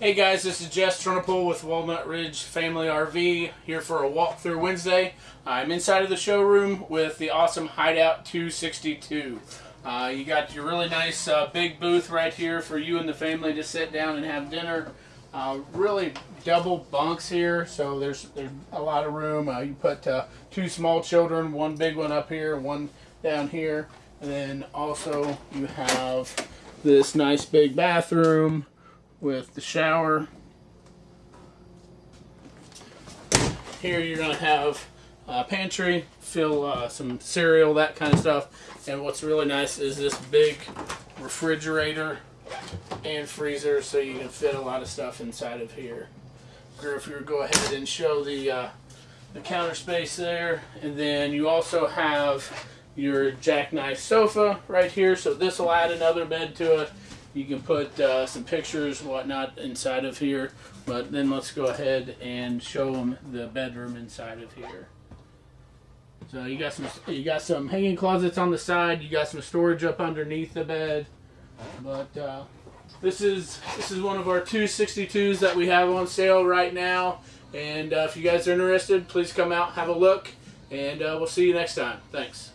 Hey guys, this is Jess Trunapole with Walnut Ridge Family RV here for a walkthrough Wednesday. I'm inside of the showroom with the awesome Hideout 262. Uh, you got your really nice uh, big booth right here for you and the family to sit down and have dinner. Uh, really double bunks here, so there's there's a lot of room. Uh, you put uh, two small children, one big one up here, one down here, and then also you have this nice big bathroom with the shower. Here you're going to have a pantry, fill uh, some cereal, that kind of stuff. And what's really nice is this big refrigerator and freezer so you can fit a lot of stuff inside of here. Griff, you go ahead and show the, uh, the counter space there. And then you also have your jackknife sofa right here. So this will add another bed to it. You can put uh, some pictures whatnot inside of here, but then let's go ahead and show them the bedroom inside of here. So you got some you got some hanging closets on the side. You got some storage up underneath the bed, but uh, this is this is one of our 262s that we have on sale right now. And uh, if you guys are interested, please come out, have a look, and uh, we'll see you next time. Thanks.